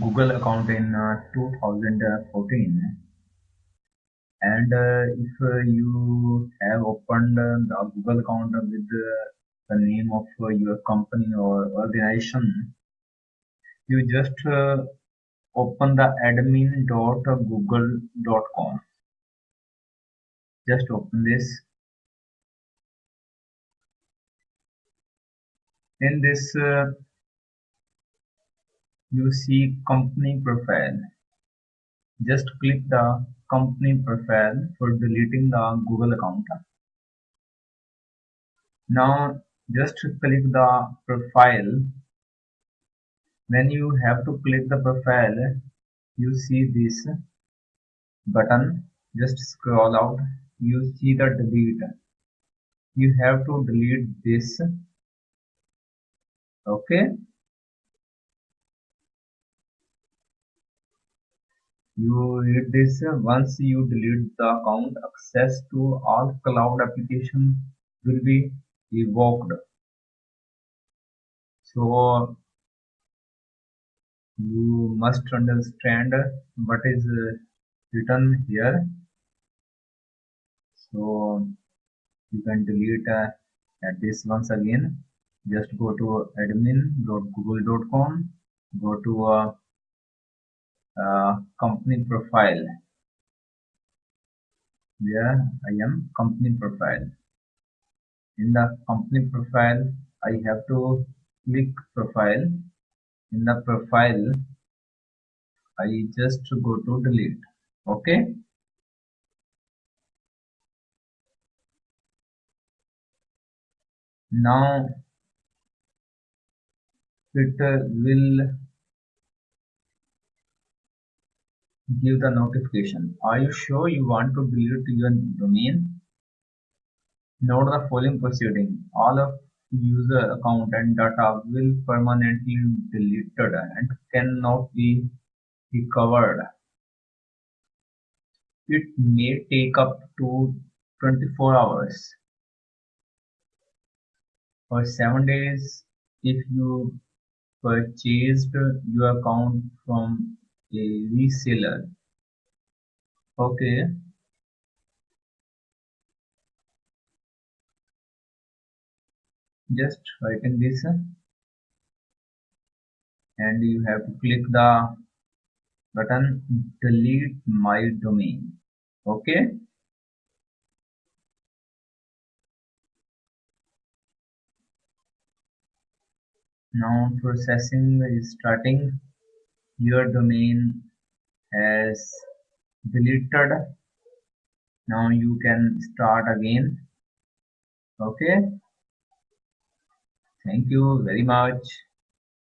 Google account in uh, 2014 and uh, if uh, you have opened the Google account with the name of your company or organization you just open the admin.google.com just open this in this uh, you see company profile. Just click the company profile for deleting the google account. Now just click the profile. When you have to click the profile you see this button. Just scroll out. You see the delete. You have to delete this okay. You read this once you delete the account access to all cloud application will be revoked so you must understand what is written here. So you can delete uh, at this once again just go to admin.google.com go to uh, company profile. Where I am company profile. In the company profile I have to click profile. In the profile I just go to delete. Okay? Now it will give the notification. Are you sure you want to delete your domain? Note the following proceeding. All of user account and data will permanently deleted and cannot be recovered. It may take up to 24 hours or 7 days if you purchased your account from a reseller. Okay. Just writing this. And you have to click the button delete my domain. Okay now processing is starting. Your domain has deleted. Now you can start again. Okay. Thank you very much